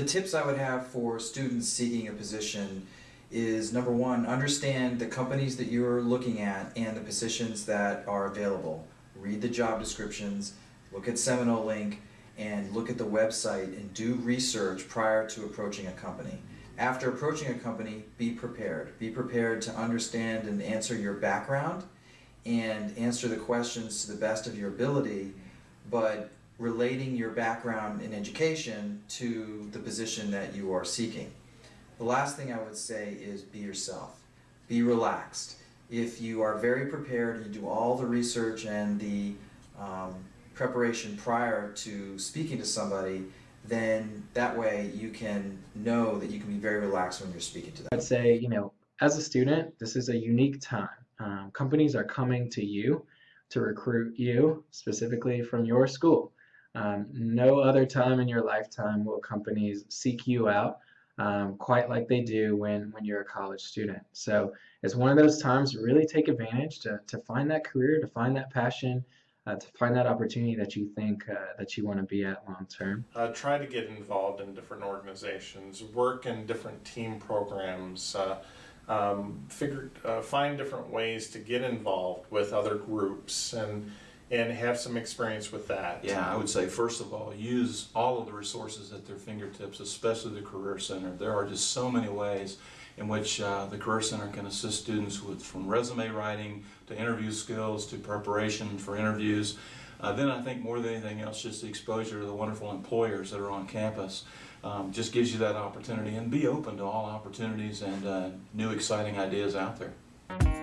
the tips I would have for students seeking a position is number one, understand the companies that you're looking at and the positions that are available. Read the job descriptions, look at Seminole Link, and look at the website and do research prior to approaching a company. After approaching a company, be prepared. Be prepared to understand and answer your background and answer the questions to the best of your ability, but relating your background in education to the position that you are seeking. The last thing I would say is be yourself. Be relaxed. If you are very prepared you do all the research and the um, preparation prior to speaking to somebody, then that way you can know that you can be very relaxed when you're speaking to them. I'd say, you know, as a student, this is a unique time. Um, companies are coming to you to recruit you specifically from your school. Um, no other time in your lifetime will companies seek you out um, quite like they do when, when you're a college student. So it's one of those times to really take advantage to, to find that career, to find that passion, uh, to find that opportunity that you think uh, that you want to be at long term. Uh, try to get involved in different organizations, work in different team programs, uh, um, figure, uh, find different ways to get involved with other groups and and have some experience with that. Yeah, I would say first of all, use all of the resources at their fingertips, especially the Career Center. There are just so many ways in which uh, the Career Center can assist students with from resume writing to interview skills to preparation for interviews. Uh, then I think more than anything else, just the exposure to the wonderful employers that are on campus um, just gives you that opportunity and be open to all opportunities and uh, new exciting ideas out there.